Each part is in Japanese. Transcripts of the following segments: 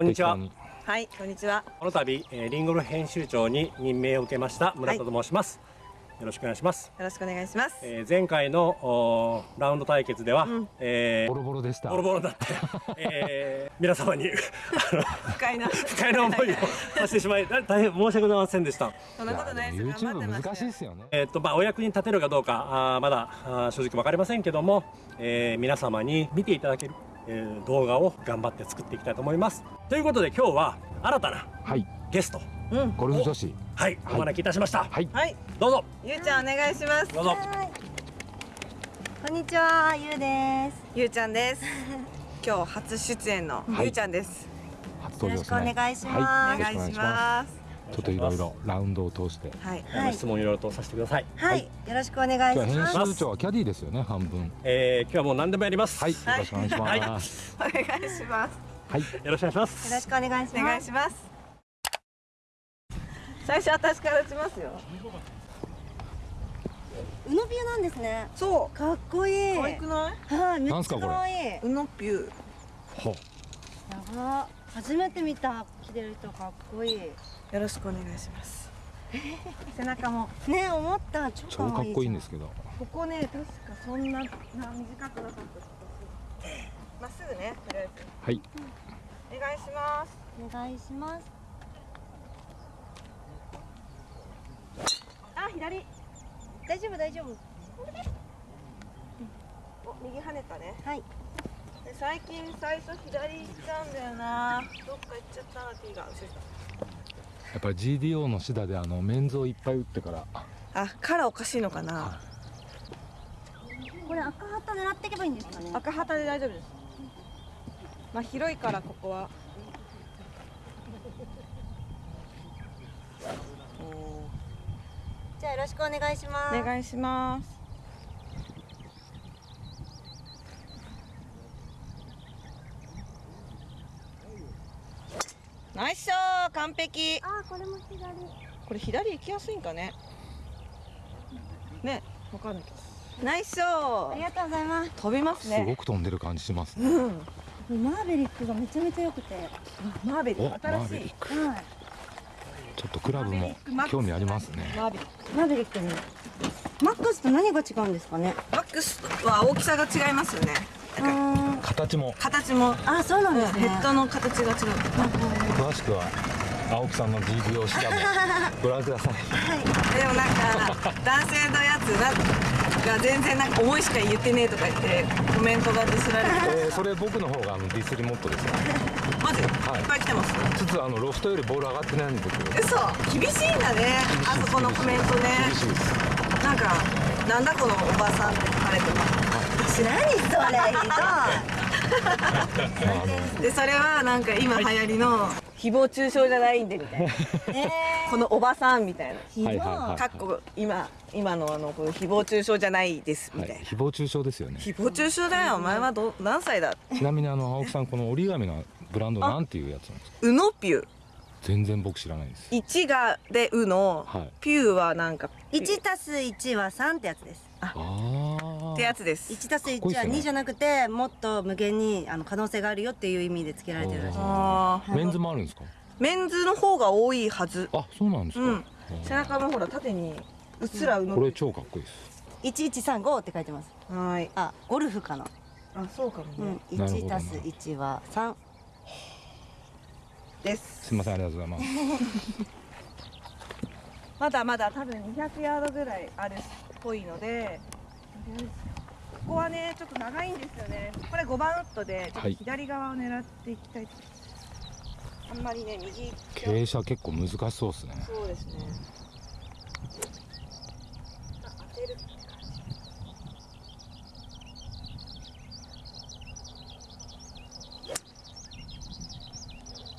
こんにちは。はい、こんにちは。この度、えー、リンゴの編集長に任命を受けました村田と申します。はい、よろしくお願いします。よろしくお願いします。えー、前回のラウンド対決では、うん、えー、ボロボロでした。ボロボロだって、えー、皆様に不快な不快な思いをさせてしまい大変申し訳ございませんでした。そんなことないです。YouTube 難しいですよね。えっ、とまあお役に立てるかどうかあまだあ正直わかりませんけども、えー、皆様に見ていただける。えー、動画を頑張って作っていきたいと思います。ということで今日は新たなゲスト、うん、ゴルフ女子。はい、お招きいたしました。はい、はい、どうぞ。ゆうちゃんお願いします。どうぞ。こんにちはゆうです。ゆうちゃんです。今日初出演のゆうちゃんです、初登場です。ねよろしくお願いします、はい、お願いしますちょっといろいろラウンドを通して、はい、はい、質問いろいろとさせてください。はい、よろしくお願いします。編集長はキャディですよね、半分。えー、今日はもう何でもやります。はい、よろしくお願いします。お願いします。はい、よろしくお願いします。よろしくお願いします。お願いします。最初私から打ちますよ。ウノピューなんですね。そう。かっこいい。可愛くない？はい、めっちゃ可愛い。ウノピュー。ほ。やば。初めて見た着てる人かっこいい。よろしくお願いします。背中もね思った。超かっこいいん。ですけどここね確かそんなな短くなかったまっすぐねとりあえずはい、うん、お願いします。お願いします。あ左。大丈夫大丈夫。お右跳ねたね。はい最近最初左行ったんだよな。どっか行っちゃったな T が後ろやっぱり GDO のシダであのメンズをいっぱい打ってから。あカラーおかしいのかな、これ赤旗狙っていけばいいんですかね。赤旗で大丈夫です。まあ広いからここは。じゃあよろしくお願いします。お願いしますナイ完璧。あこれも左。これ左行きやすいんかね？ねわかんないけど。ナイスショー。ありがとうございます。飛びますね。すごく飛んでる感じしますね、うん、マーベリックがめちゃめちゃ良くて。マーベリック。新しい。はい。ちょっとクラブも興味ありますね。マーベリック。マーベリックねマックスと何が違うんですかね？マックスは大きさが違いますよね。形も。形も。あそうなんですね、ヘッドの形が違う。詳しくは青木さんの DV を調べ ご覧ください、はい、でもなんか男性のやつが全然なんか思いしか言ってねえとか言ってコメントがディスられて。えー、それ僕の方があのディスリモットです。よマジ、はい、いっぱい来てます？つつあのロフトよりボール上がってないんですけど。嘘厳しいんだね。あそこのコメントね。厳しいです。なんかなんだこのおばさんって書かれてます何それひどでそれはなんか今流行りの誹謗中傷じゃないんでみたいな、このおばさんみたいな。かっこ今今のあのこの誹謗中傷じゃないですみたいな、はい、誹謗中傷ですよね。誹謗中傷だよ。お前はど何歳だ？ちなみにあの青木さんこの折り紙のブランドなんていうやつなんですか？ウノピュ全然僕知らないです。1がで「う」の、はい、ピューはなんか1たす1は3ってやつです。あってやつです。1たす1は2じゃなくてもっと無限にあの可能性があるよっていう意味でつけられてるらしい。ですメンズもあるんですか？メンズの方が多いはず。あそうなんですか、うん、背中のほら縦にうっすらうの、これ超かっこいいです。1135って書いてます。はい。あゴルフかな。あそうかもね、うん、1たす1は3です。すみませんありがとうございます。まだまだ多分200ヤードぐらいあるっぽいのでここはねちょっと長いんですよね。これ5番ウッドでちょっと左側を狙っていきたいと、はい、あんまりね右。傾斜結構難しそうですね。そうですね。当てる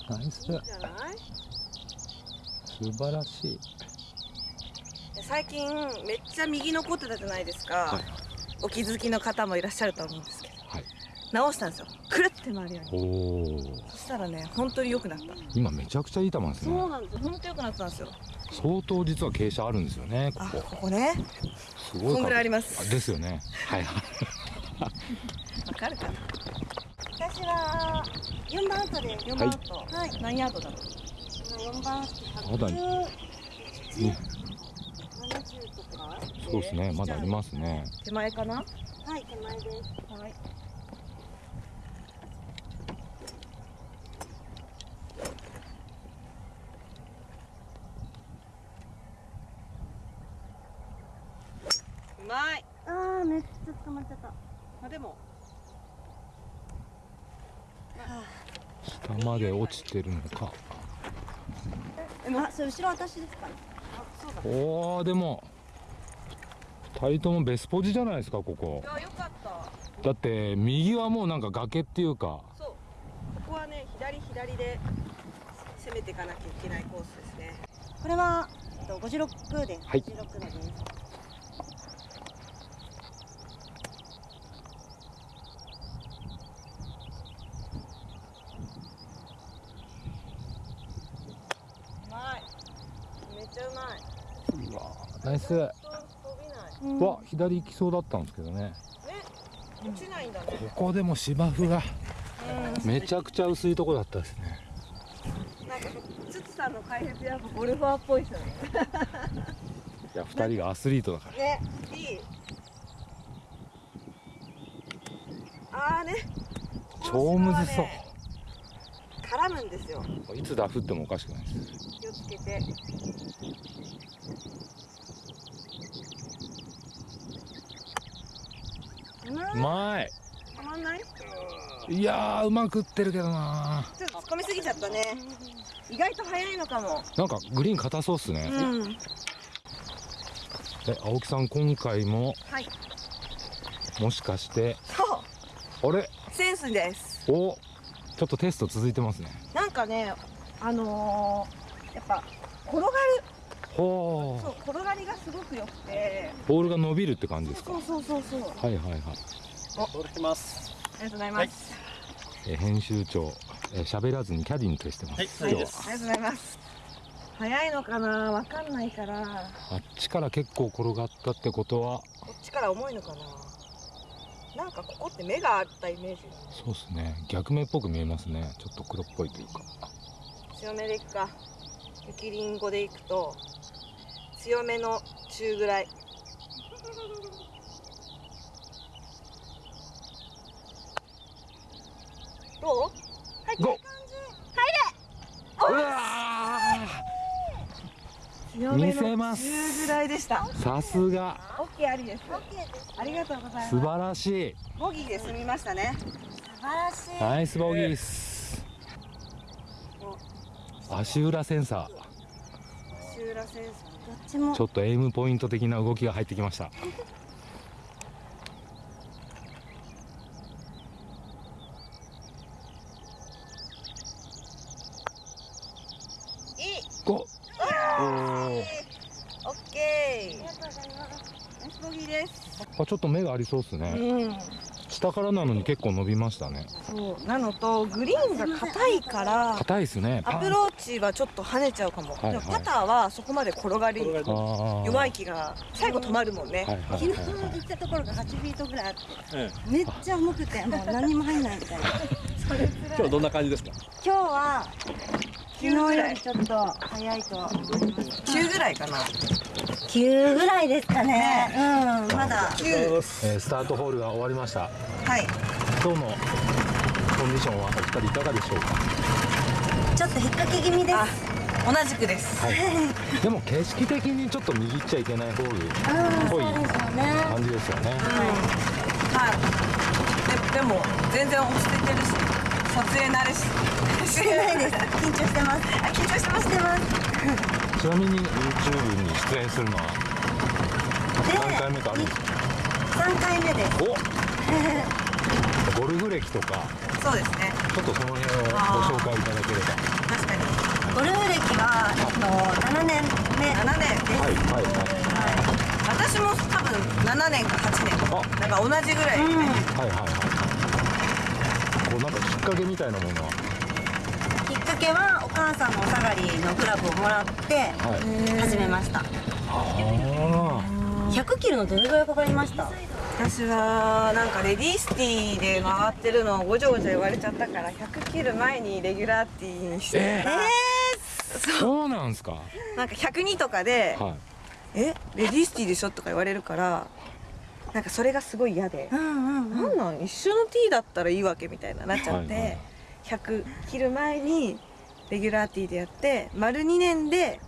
ナイス素晴らしい。最近めっちゃ右残ってたじゃないですか、はい、お気づきの方もいらっしゃると思うんですけど、はい、直したんですよ。くるって回るように。そしたらね本当に良くなった。今めちゃくちゃいい球ですね。そうなんです本当良くなったんですよ。相当実は傾斜あるんですよねここ。ここね。すごい。こんぐらいあります。ですよね。はい。わかるかな。私は4番アウトで4番アウト、はい。何ヤードだろう。4番アウトまだ。170にとかそうですね。まだありますね。手前かな？はい手前です。はい。うまい。ああめっちゃ捕まっちゃった。まあでも。下まで落ちてるのか。あそれ後ろ私ですか？おおでも2人ともベスポジじゃないですかここ。いやよかった。だって右はもうなんか崖っていうか。そう。ここはね左左で攻めていかなきゃいけないコースですね。これはえっと56ですはい。56度ですうまい。めっちゃうまい。うわナイスわ左行きそうだったんですけどね。ね落ちないんだね。ここでも芝生が。めちゃくちゃ薄いとこだったですね。なんかつつさんの解説やっぱゴルファーっぽいですよね。いや2人がアスリートだから。ねいい。ああね。超むずそう。絡むんですよ。いつダフってもおかしくないです。気をつけてうまい。たまんない？いやーうまくってるけどなちょっと突っ込みすぎちゃったね。意外と早いのかも。なんかグリーン硬そうっすね、うん。え青木さん今回もはい。もしかしてそう。あれ？センスです。おちょっとテスト続いてますね。なんかねあのー、やっぱ転がるほそう転がりがすごく良くて。うボールが伸びるって感じですか？そうそうそうそう。はいはいはい。お、きます。ありがとうございます、え編集長。え喋らずにキャディに徹してます、はい今日ははいですありがとうございます。早いのかな？わかんないから。あっちから結構転がったってことは？こっちから重いのかな？なんかここって目があったイメージ。そうですね。逆目っぽく見えますね。ちょっと黒っぽいというか。強めでいくか雪りんごでいくと強めの中ぐらい。どう？入ってるゴーうわ強め見せのます。中ぐらいでした。ーさすが。オッケーありです。ありがとうございます。素晴らしい。ボギーで済みましたね。素晴らしい。ナイスボギー足裏センサシューラ先生どっちも。ーちょっとエイムポイント的な動きが入ってきました。あちょっと目がありそうっすね。うん下からなのに結構伸びましたね。そう。なのとグリーンが硬いから硬いっすね。アプローチはちょっと跳ねちゃうかも、はいはい。パターはそこまで転がり弱い気が最後止まるもんね、はいはい昨日行ったところが8フィートぐらいあってえめっちゃ重くてもう何にも入んないみたいな。え、今日どんな感じですか？今日は昨日9ぐよりちょっと早いとは思います。9ぐらいかな9ぐらいですかね。うんまだ。9えースタートホールが終わりました。はい。今日のコンディションはお二人いかがでしょうか？ちょっと引っ掛け気味です。あ同じくです。はい。でも景色的にちょっと右行っちゃいけないホールうんぽいそうですよね。感じですよね。はい。ででも全然落ち着いてるし撮影慣れし してないです緊張してます。あ緊張してます。してますちなみに YouTube に出演するのはで何回目かあるんですか？3回目です。お。ゴルフ歴とか。そうですね。ちょっとその辺をご紹介いただければ。確かに。ゴルフ歴は、えっと、7年目。7年です。はいはいはい。私も多分7年か8年。なんか同じぐらい、うん。はいはいはい。こうなんかきっかけみたいなものは？けはお母さんのお下がりのクラブをもらってはい。始めました。あ100キロのどれぐらいかかりました？私はなんかレディースティーで回ってるのをごちゃごちゃ言われちゃったから100切る前にレギュラーティーにして。えたら、そう。なんですか？なんか102とかでは「えレディースティーでしょ?」とか言われるからなんかそれがすごい嫌で。う、んうんなうん。んなん？一緒のティーだったらいいわけみたいななっちゃって、はいはい。100切る前にレギュラーティーでやって丸2年で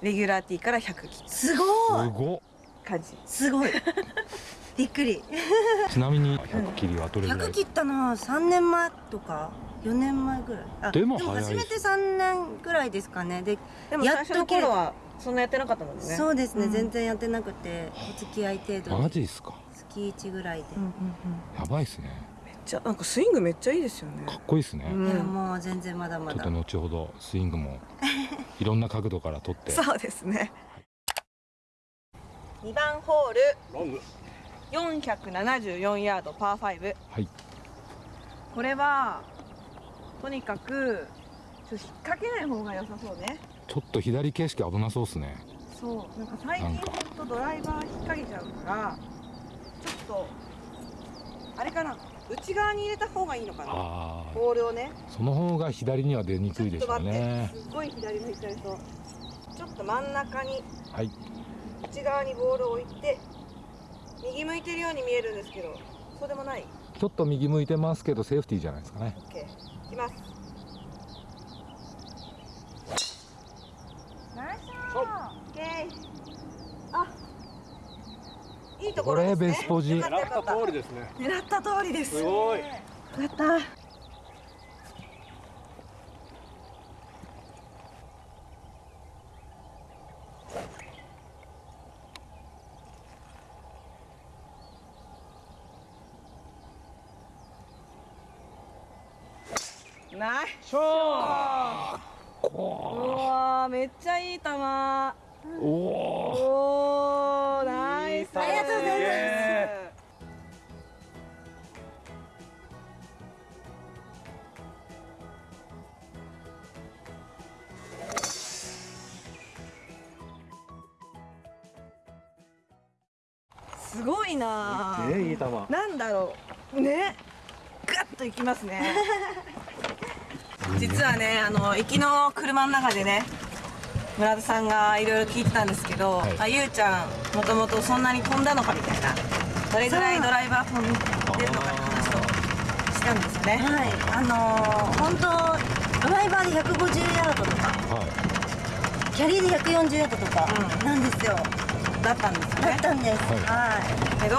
レギュラーティーから100切っすごい。すごっ。た感じ。すごい。びっくり。ちなみに100切りはどれぐらい？100切ったのは3年前とか4年前ぐらい。あでも早い初めて3年ぐらいですかね。ででもやっと最初の頃はそんなやってなかったもんね。そうですね、うん。全然やってなくてお付き合い程度で。マジっすか。月1ぐらいで、うんうんうん。やばいっすねちゃなんかスイングめっちゃいいですよね。かっこいいっすね、うん。いやもう全然まだまだ。ちょっと後ほどスイングも いろんな角度から撮って。そうですね。2番ホール。ロング。474ヤードパー5はい。これはとにかくちょっと引っ掛けない方が良さそうね。ちょっと左景色危なそうっすね。そうなんか最近ほんとドライバー引っ掛けちゃうからちょっとあれかな内側に入れた方がいいのかな。ボールをね。その方が左には出にくいでしょうね。すっごい左向いちゃいそうちょっと真ん中にはい。内側にボールを置いて右向いてるように見えるんですけどそうでもない。ちょっと右向いてますけどセーフティーじゃないですかね。OK いきます。ナイスショット。OK あいいところね、これベスポジ。よかった通りですね。狙った通りです。すごい。やったナイスショットうわーめっちゃいい球。おおおーナイスありがとうございます。すごいな。ーえいい球。なんだろう。ね。ガッといきますね。実はねあの行きの車の中でね村田さんがいろいろ聞いてたんですけど、はい。あゆうちゃんもともとそんなに飛んだのかみたいなどれぐらいドライバー飛んでるのかって話をしたんですよね。はい。あのー、本当ドライバーで150ヤードとかはキャリーで140ヤードとかうん。なんですよ、だったんですよだねったんです。はい。はい。けど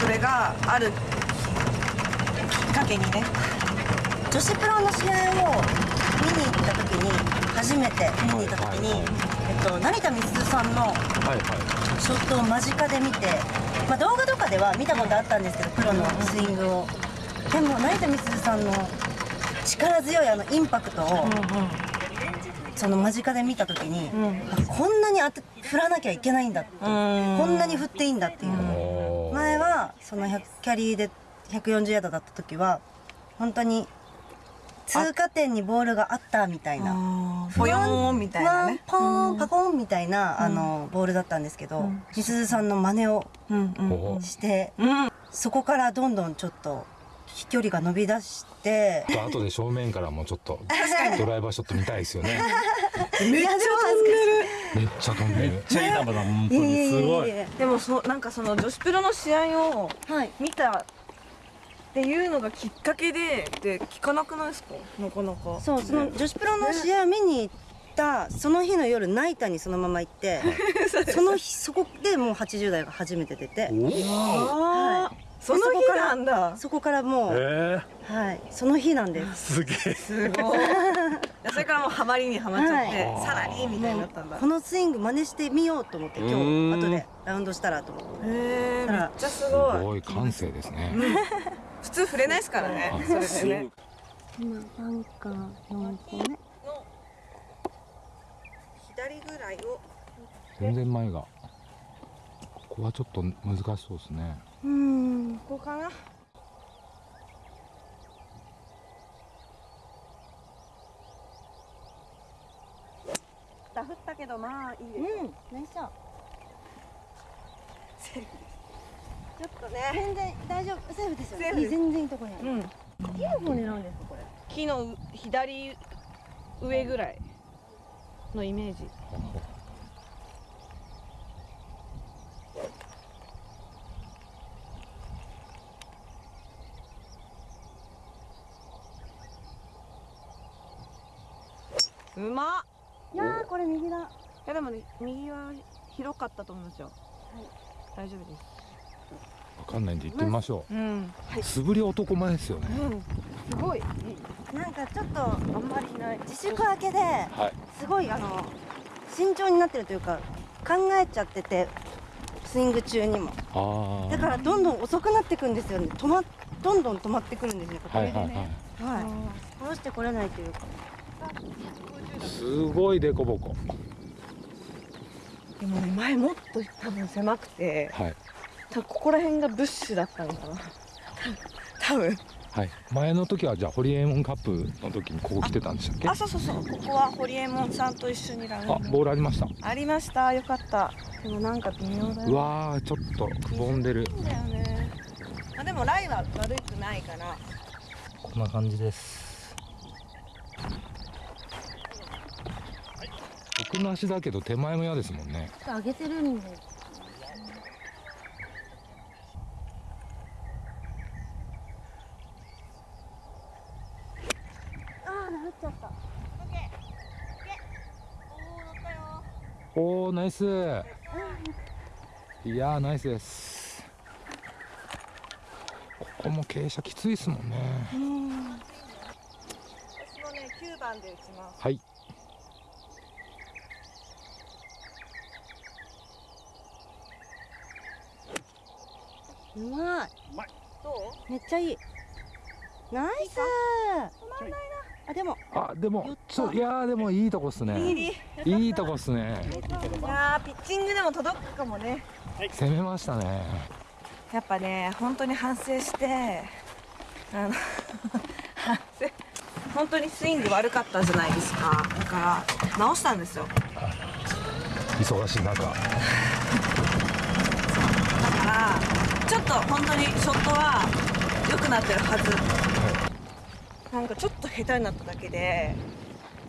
それがあるきっかけにね女子プロの試合を見に行った時に初めて見に行った時に、えっと、成田美鈴さんのショットを間近で見て、まあ、動画とかでは見たことあったんですけどプロのスイングを。でも成田美鈴さんの力強いあのインパクトを、その間近で見た時に、あこんなに当て振らなきゃいけないんだって、こんなに振っていいんだっていう、前はその100キャリーで140ヤードだった時は本当に通過点にボールがあったみたいな。ポヨーンみたいなね。ポーンパコーンみたいな、あのボールだったんですけど、みすずさんの真似をうんうん。おーして、うん。そこからどんどんちょっと飛距離が伸び出してちょっと後で正面からもちょっとドライバーショット見たいですよね。めっちゃ飛んでる。めっちゃ飛んでる。めっちゃいい球だ。本当にすごい。えでもそなんかその女子プロの試合をはい。見たっていうのがきっかけでで聞かなくないですか？なかなか。そうその女子プロの試合を見に行ったその日の夜ナイターにそのまま行って その日そこでもう80代が初めて出て。あー。その日なんだ。そこからもう、えはい。その日なんです。ー、すげえ。すごい。それからもうハマりにはまっちゃって、はい。さらにみたいになったんだ。このスイング真似してみようと思って今日後でラウンドしたらと思って。へえめっちゃすすごい。ごい感性ですね普通触れないですからね。あそれでね。今バンカー4個目の左ぐらいを。全然前が。ここはちょっと難しそうですね。うんここかな。ダフったけどまあいいですうん。ナイスショちょっとね。全然大丈夫。セーフですよね。全然いいとこにうん。木の方狙うんですかこれ。木の左上ぐらいのイメージ。うまっ。いやーこれ右だ。いやでもね右は広かったと思いますよ。大丈夫です。わかんないんで行ってみましょう。ん。う素振り男前ですよね。うん。すごい。なんかちょっとあんまりいない自粛明けではい。すごいあの慎重になってるというか考えちゃっててスイング中にも。だからどんどん遅くなってくんですよね。止まどんどん止まってくるんですね。はいはいねはい。はい。してこれないというか。すごいデコボコ。でもね前もっと多分狭くてはい多分ここら辺がブッシュだったのかな。多分。はい。前の時はじゃあホリエモンカップの時にここ来てたんでしたっけ？あそうそうそう。ここはホリエモンさんと一緒にラウンド。あボールありました。ありました。よかった。でもなんか微妙だようわーちょっとくぼんでる。だよね。あでもライは悪くないかなこんな感じです。奥なしだけど手前も嫌ですもんね。上げてるんでああなっちゃったおおナイス。いやーナイスです。ここも傾斜きついですもんね。私もね9番で打ちます。はい。うまい。どめっちゃいい。ナイスあでも。あでもそういやーでもいいとこっすね。リい。いとこっすね。いやーピッチングでも届くかもね。攻めましたね。やっぱね本当に反省してあの 反省本当にスイング悪かったじゃないですか。だから直したんですよ。忙しい中。だからちょっと本当にショットは良くなってるはずなんかちょっと下手になっただけで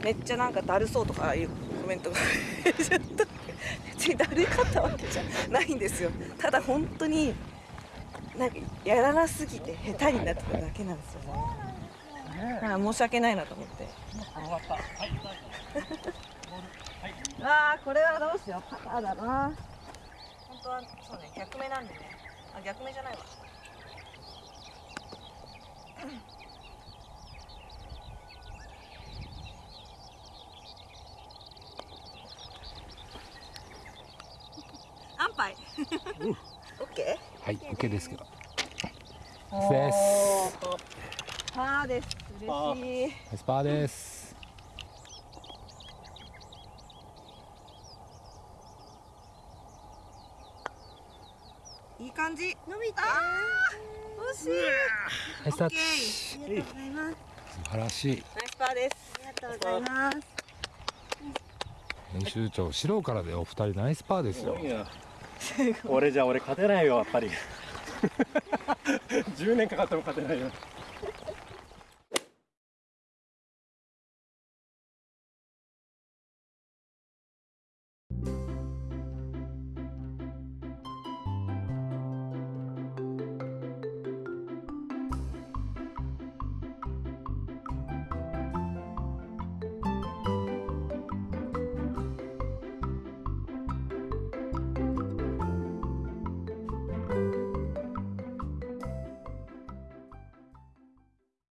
めっちゃなんかだるそうとかいうコメントがちょっと別にだるかったわけじゃないんですよ。ただ本当になんかやらなすぎて下手になってただけなんですよね。だから申し訳ないなと思って。ああこれはどうしよう。パターだな。本当はそうね逆目なんでね。あ逆目じゃないわ安牌オッケはい OK ですけど。ー。です。パーです。嬉しい。ナイスパーです。いい感じ。伸びて惜しい。ナイスタッチオッケーありがとうございます。素晴らしい。ナイスパーです。ありがとうございます。編集長白からでお二人ナイスパーですよ俺じゃ俺勝てないよやっぱり。10年かかっても勝てないよ。